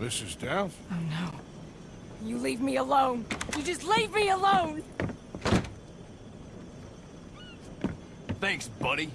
This is death? Oh no. You leave me alone. You just leave me alone! Thanks, buddy.